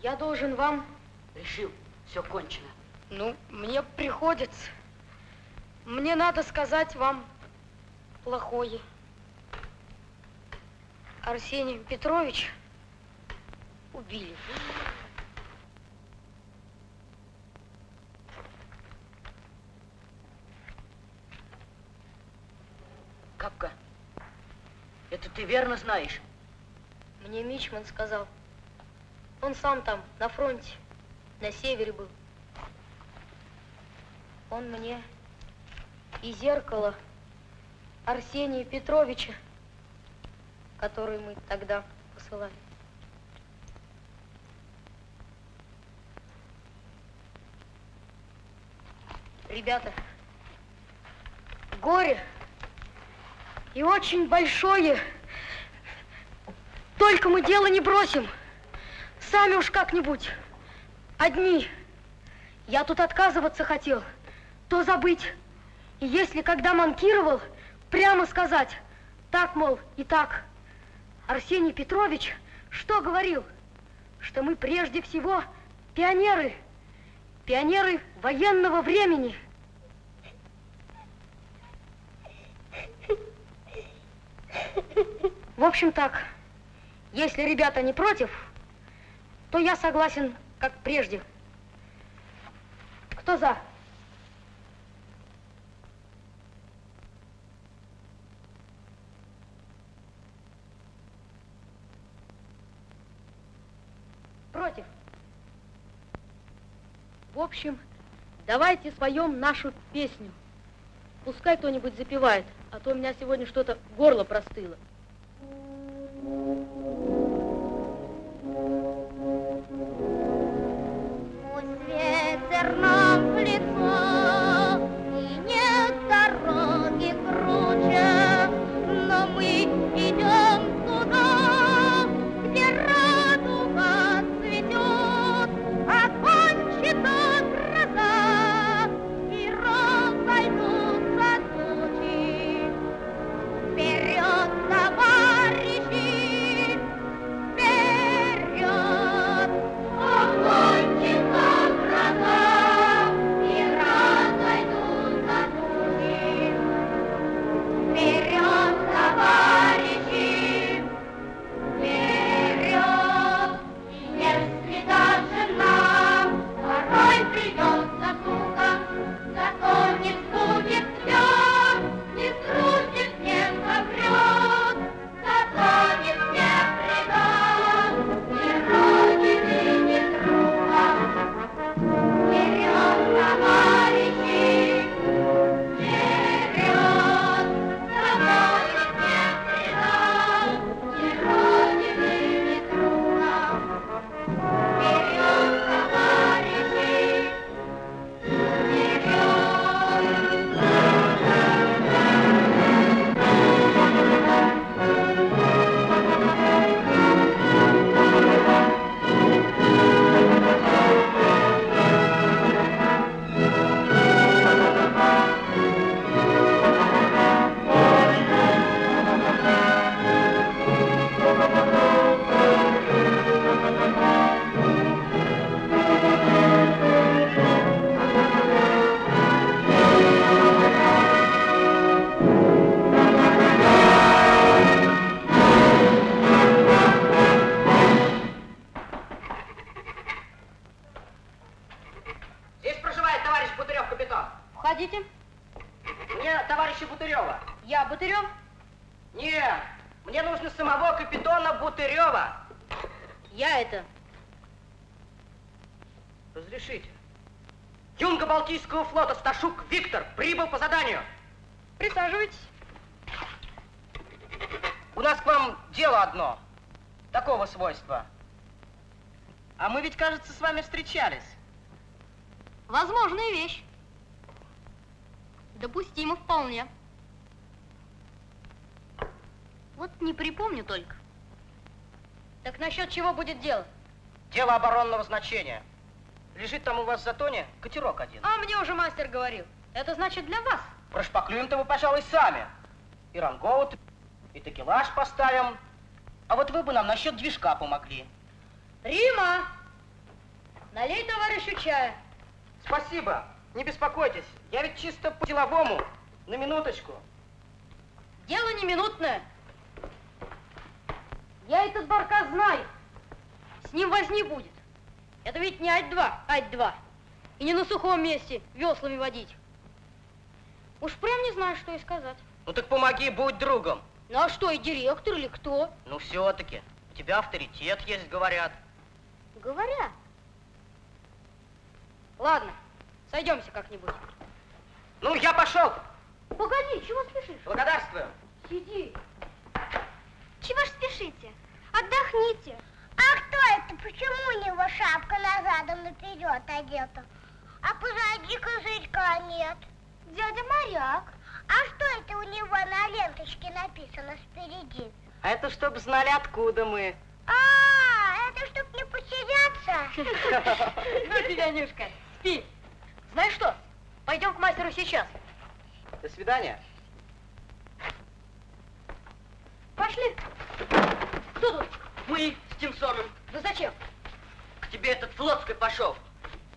я должен вам... Решил, все кончено. Ну, мне приходится. Мне надо сказать вам плохое. Арсений Петрович убили. Капка, это ты верно знаешь? Мне Мичман сказал. Он сам там, на фронте, на севере был. Он мне и зеркало Арсения Петровича, который мы тогда посылали. Ребята, горе и очень большое. Только мы дело не бросим. Сами уж как-нибудь. Одни. Я тут отказываться хотел, то забыть. И если когда манкировал, прямо сказать, так, мол, и так. Арсений Петрович что говорил? Что мы прежде всего пионеры. Пионеры военного времени. В общем так, если ребята не против, то я согласен, как прежде. Кто за? Против. В общем, давайте споем нашу песню. Пускай кто-нибудь запевает, а то у меня сегодня что-то горло простыло. Пусть ветер нам в прибыл по заданию. Присаживайтесь. У нас к вам дело одно. такого свойства. А мы ведь, кажется, с вами встречались. Возможная вещь. Допустимо вполне. Вот не припомню только. Так насчет чего будет дело? Дело оборонного значения. Лежит там у вас в затоне катерок один. А мне уже мастер говорил. Это значит для вас. Прошпаклюем-то мы, пожалуй, сами. И рангоут, и такелаж поставим. А вот вы бы нам насчет движка помогли. Рима! Налей товарищу чая. Спасибо. Не беспокойтесь. Я ведь чисто по-деловому. На минуточку. Дело не минутное. Я этот барка знаю. С ним возни будет. Это ведь не ать-2, ать-2. И не на сухом месте веслами водить. Уж прям не знаю, что и сказать. Ну так помоги, будь другом. Ну а что, и директор или кто? Ну все-таки. У тебя авторитет есть, говорят. Говорят. Ладно, сойдемся как-нибудь. Ну, я пошел. Погоди, чего спешишь? Благодарствую. Сиди. Чего ж спешите? Отдохните. А кто это? Почему у него шапка назадом наперед одета? А позади козырька нет. Дядя Моряк. А что это у него на ленточке написано спереди? А это чтоб знали, откуда мы. А, это чтоб не потеряться. Ну тебя, Нюшка, спи. Знаешь что, пойдем к мастеру сейчас. До свидания. Пошли. Кто тут? Мы с Тимсоном. Да зачем? К тебе этот флотской пошел.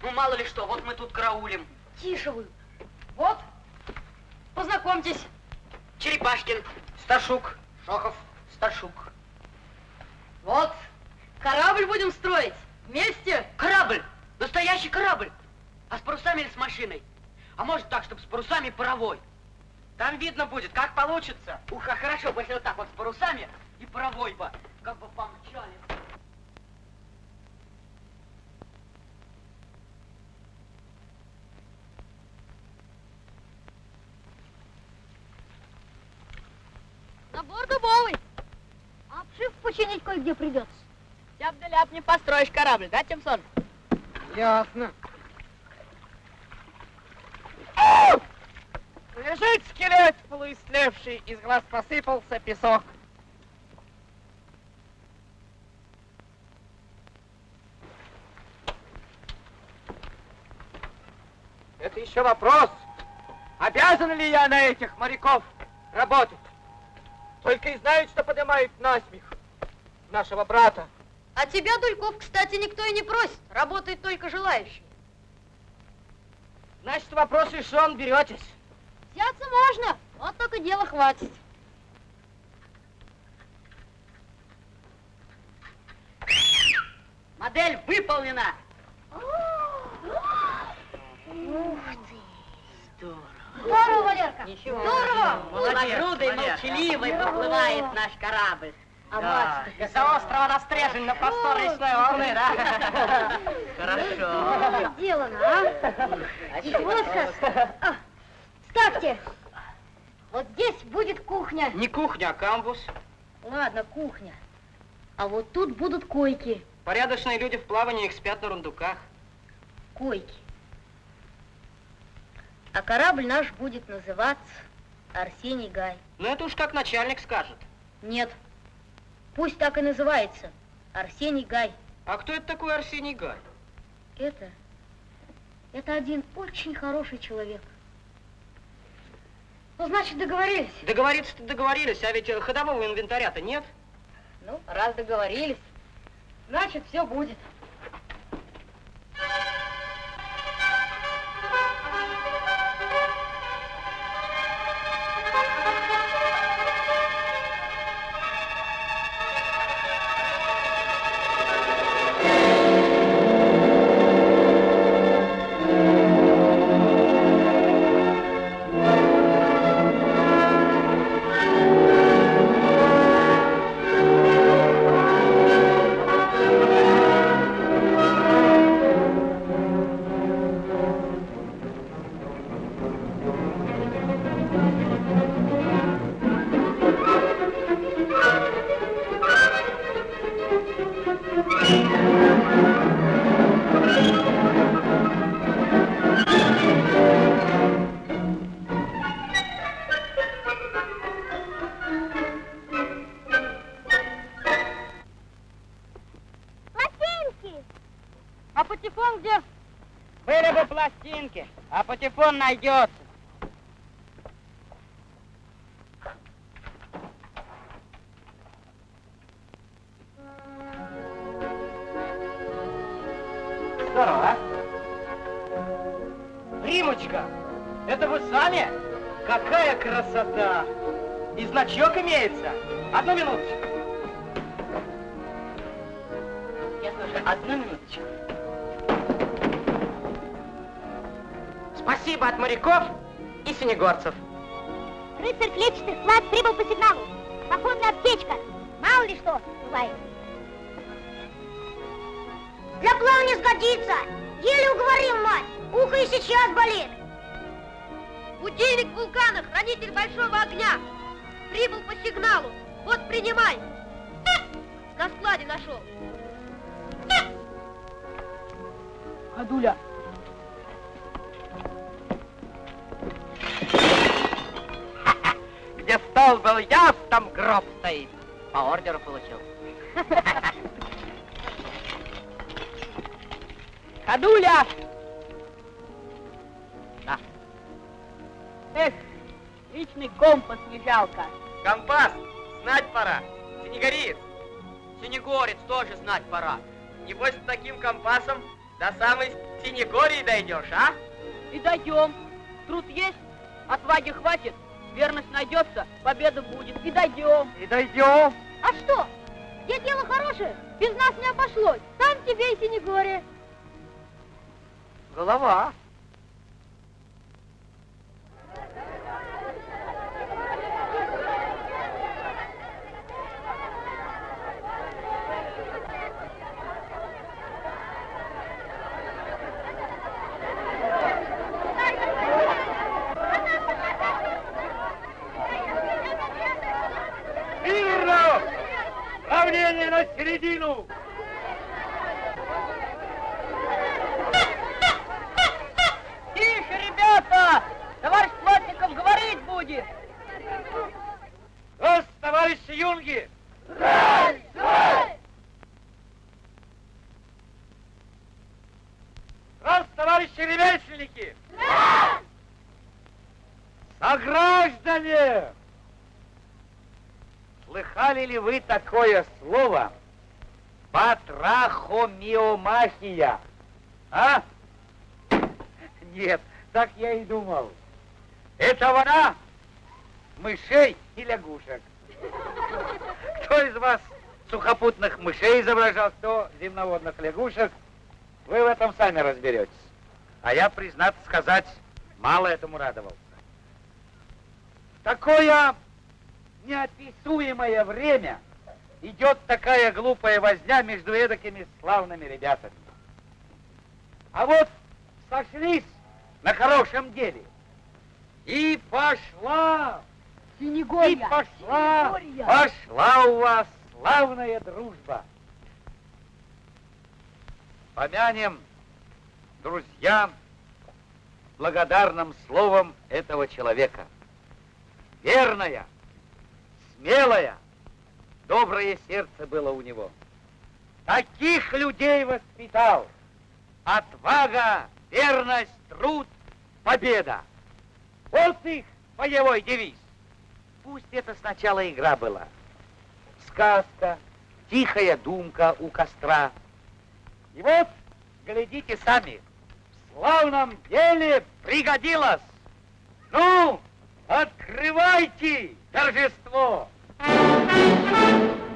Ну, мало ли что, вот мы тут караулим. Тише вы. Вот, познакомьтесь. Черепашкин. Сташук. Шохов. Сташук. Вот, корабль будем строить. Вместе. Корабль. Настоящий корабль. А с парусами или с машиной? А может так, чтобы с парусами паровой? Там видно будет, как получится. Ух, а хорошо, бы, если вот так вот с парусами и паровой бы. Как бы помчали. Набор дубовый. А обшив починить кое-где придется. Тяп да ляп не построишь корабль, да, Тимсон? Ясно. Лежит скелет полуистлевший, из глаз посыпался песок. Это еще вопрос, обязан ли я на этих моряков работать. Только и знают, что поднимают насмех нашего брата. А тебя, Дульков, кстати, никто и не просит. Работает только желающий. Значит, вопрос решен, беретесь. Взяться можно, вот только дела хватит. Модель выполнена. Ух ты! Здорово. Валерка. Ничего. Здорово. Полногрудый, Валерка. молчаливый поплывает наш корабль. А Да. мать-то Из-за острова на стрежень на простор речной волны, да? Хорошо. Сделано, а? И вот как. А, ставьте. Вот здесь будет кухня. Не кухня, а камбус. Ладно, кухня. А вот тут будут койки. Порядочные люди в плавании их спят на рундуках. Койки. А корабль наш будет называться Арсений Гай. Ну, это уж как начальник скажет. Нет. Пусть так и называется. Арсений Гай. А кто это такой Арсений Гай? Это... Это один очень хороший человек. Ну, значит, договорились. Договориться-то договорились, а ведь э, ходового инвентаря-то нет. Ну, раз договорились, значит, все будет. Thank патефон найдется. Дойдешь, а? И дойдем. Труд есть, отваги хватит, верность найдется, победа будет. И дойдем. И дойдем. А что? Где дело хорошее, без нас не обошлось. Там тебе и Синегория. Голова. Мирно! Равнение на середину! Тише, ребята! Товарищ Плотников говорить будет. Раз, товарищи юнги! Раз, товарищи ремесленники! Сограждане! Слыхали ли вы такое слово? Патрахомиомахия. А? Нет, так я и думал. Это вора мышей и лягушек. Кто из вас сухопутных мышей изображал, кто земноводных лягушек, вы в этом сами разберетесь. А я, признаться сказать, мало этому радовался. Такое неописуемое время идет такая глупая возня между эдакими славными ребятами. А вот сошлись на хорошем деле. И пошла, и Синегория. пошла, Синегория. пошла у вас славная дружба. Помянем друзьям благодарным словом этого человека. Верная, смелая, доброе сердце было у него. Таких людей воспитал. Отвага, верность, труд, победа. Вот их боевой девиз. Пусть это сначала игра была. Сказка, тихая думка у костра. И вот, глядите сами, в славном деле пригодилось. Ну, открывайте торжество. Место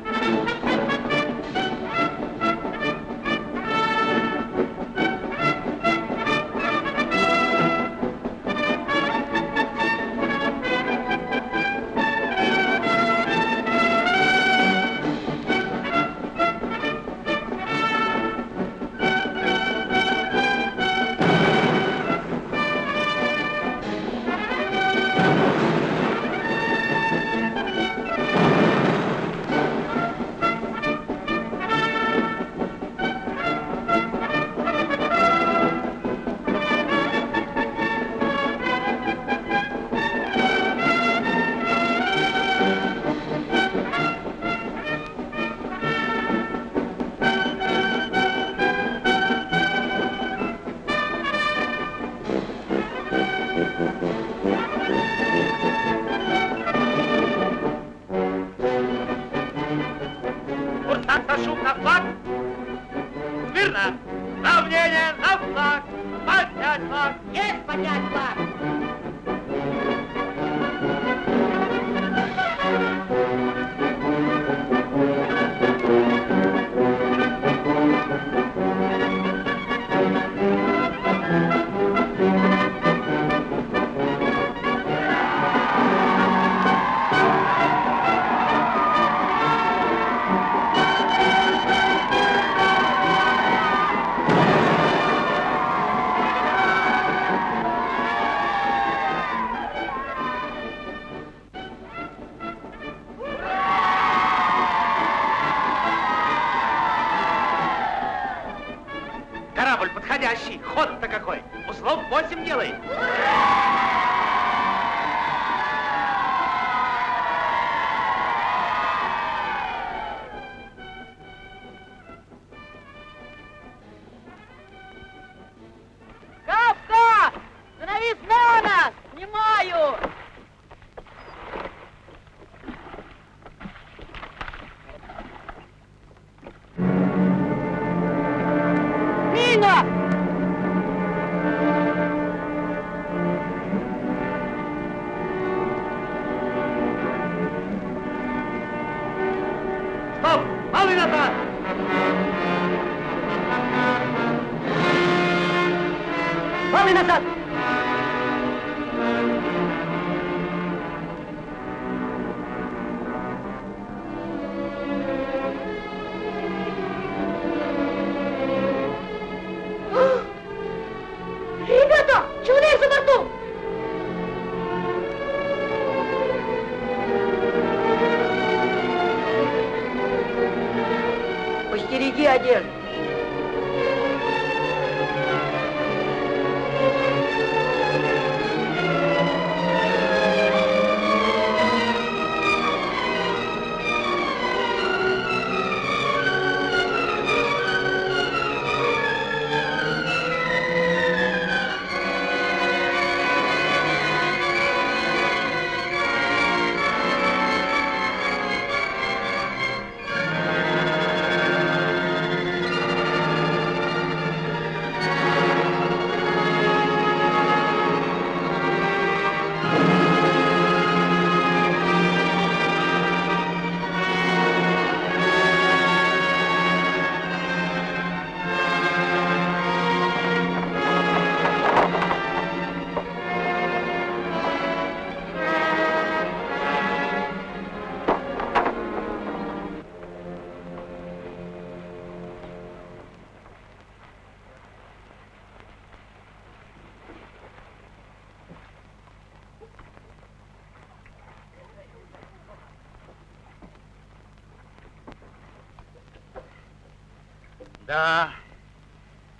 Да,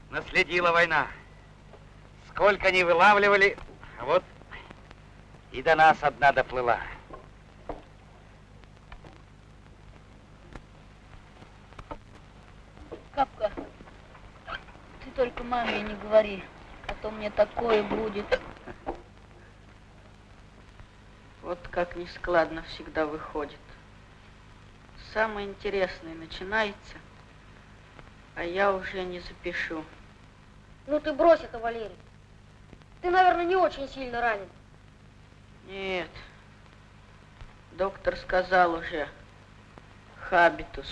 наследила война. Сколько не вылавливали, а вот и до нас одна доплыла. Капка, ты только маме не говори, а то мне такое будет. Вот как нескладно всегда выходит. Самое интересное начинается, а я уже не запишу. Ну ты брось это, Валерий. Ты, наверное, не очень сильно ранен. Нет. Доктор сказал уже. Хабитус.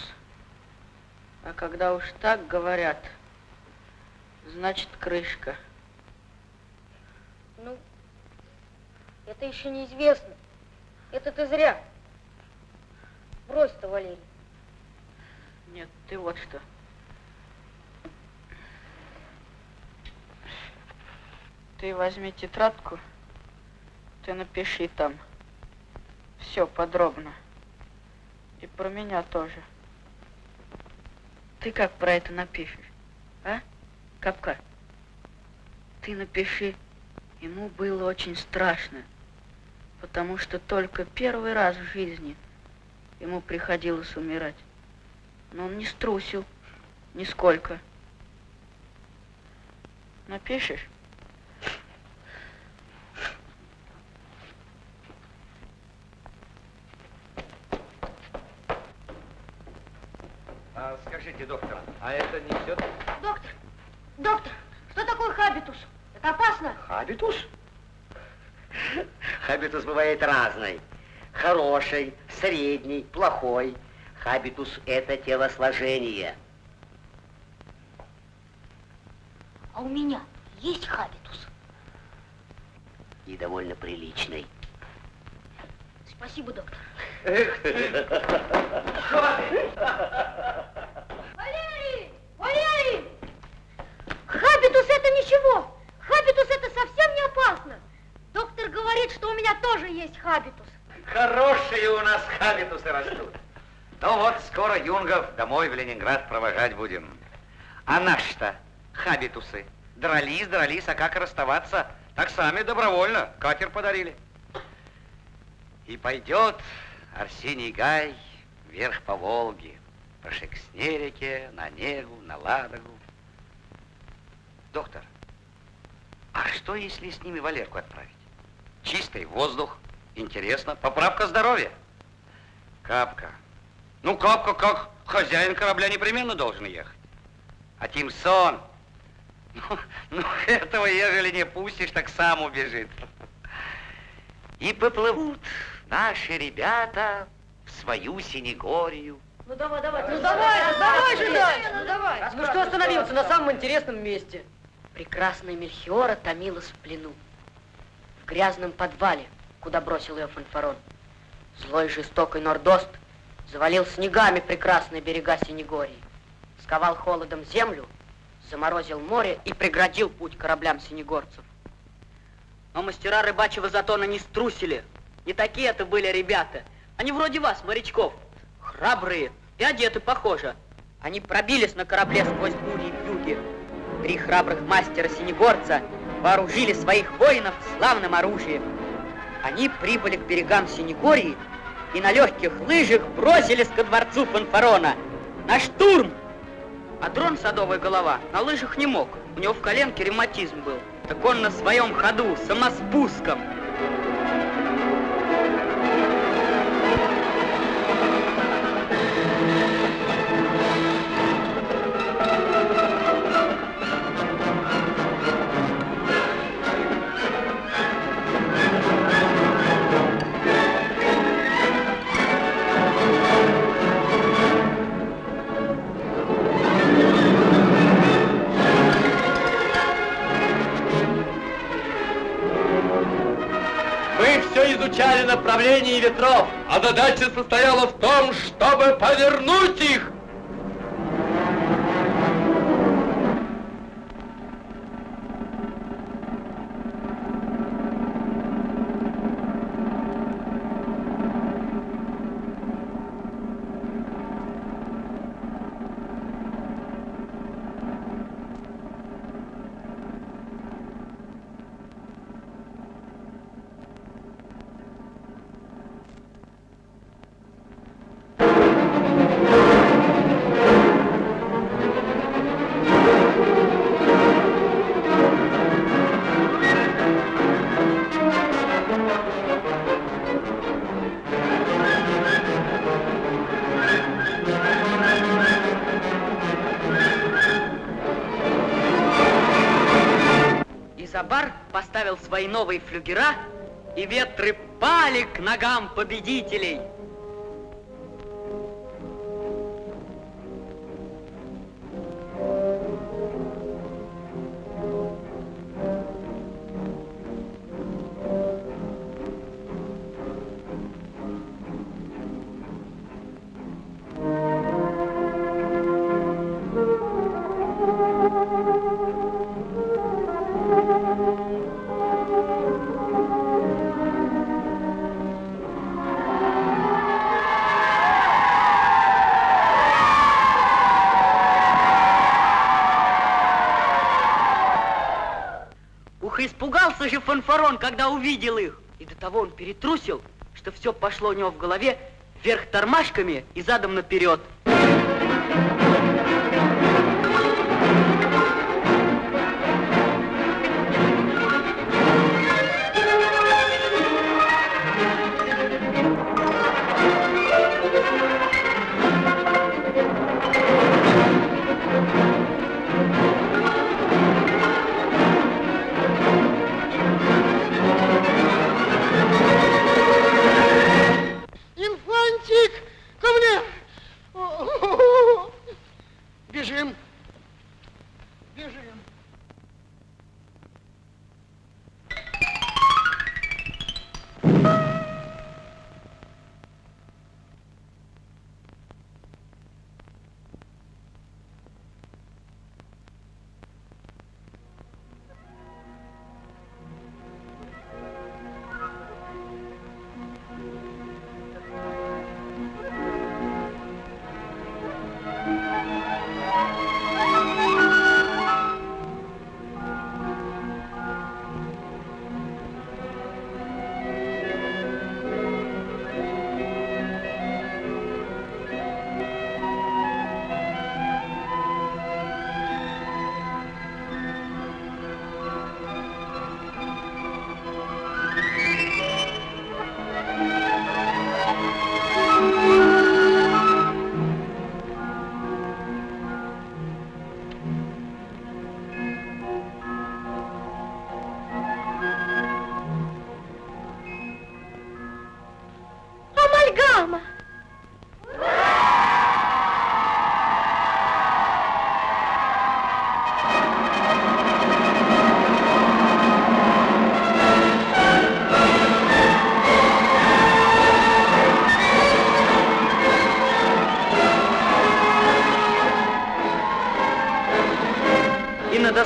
А когда уж так говорят, значит крышка. Ну, это еще неизвестно. Это ты зря. Брось это, Валерий. Нет, ты вот что. Ты возьми тетрадку, ты напиши там все подробно. И про меня тоже. Ты как про это напишешь, а, Капка? Ты напиши, ему было очень страшно, потому что только первый раз в жизни ему приходилось умирать. Но он не струсил нисколько. Напишешь? А А, скажите, доктор, а это не все? Доктор, доктор, что такое хабитус? Это опасно? Хабитус? Хабитус бывает разный. Хороший, средний, плохой. Хабитус – это телосложение. А у меня есть хабитус? И довольно приличный. Спасибо, доктор. Валерий! Валерий! Хабитус это ничего. Хабитус это совсем не опасно. Доктор говорит, что у меня тоже есть хабитус. Хорошие у нас хабитусы растут. Ну вот, скоро юнгов домой в Ленинград провожать будем. А наши-то хабитусы дрались, дрались, а как расставаться? Так сами добровольно катер подарили. И пойдет Арсений Гай вверх по Волге, по Шекснерике, на Негу, на Ладогу. Доктор, а что, если с ними Валерку отправить? Чистый воздух, интересно, поправка здоровья. Капка. Ну, Капка, как хозяин корабля, непременно должен ехать. А Тимсон, ну, ну, этого, ежели не пустишь, так сам убежит. И поплывут наши ребята в свою Синегорию. Ну давай, давай, Ну давай, давай же дальше, ну давай. Ну что остановился на самом интересном месте? Прекрасная Мельхиора томилась в плену. В грязном подвале, куда бросил ее фанфарон. Злой жестокий Нордост завалил снегами прекрасные берега Синегории. Сковал холодом землю, заморозил море и преградил путь кораблям синегорцев. Но мастера рыбачьего затона не струсили. Не такие это были ребята. Они вроде вас, морячков. Храбрые и одеты похоже. Они пробились на корабле сквозь бури и вьюги. Три храбрых мастера синегорца вооружили своих воинов славным оружием. Они прибыли к берегам Синегории и на легких лыжах бросились ко дворцу Фанфарона. На штурм! А дрон Садовая голова на лыжах не мог. У него в коленке ревматизм был. Так он на своем ходу, самоспуском. Изучали направление ветров, а задача состояла в том, чтобы повернуть их. Новые флюгера, и ветры пали к ногам победителей. Фанфарон, когда увидел их. И до того он перетрусил, что все пошло у него в голове вверх тормашками и задом наперед.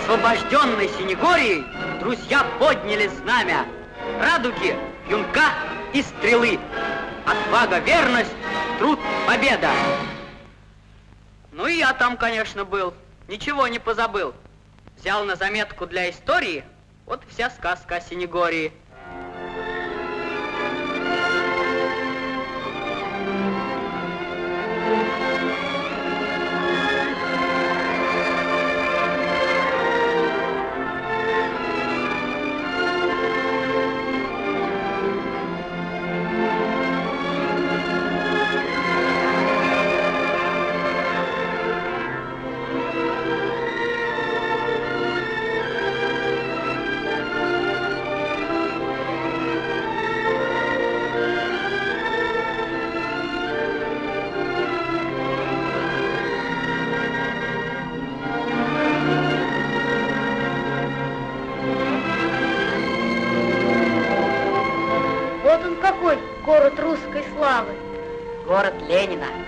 Освобожденной Синегорией друзья подняли знамя. Радуги, юнка и стрелы. Отвага, верность, труд, победа. Ну и я там, конечно, был. Ничего не позабыл. Взял на заметку для истории. Вот вся сказка о Синегории. Город Ленина.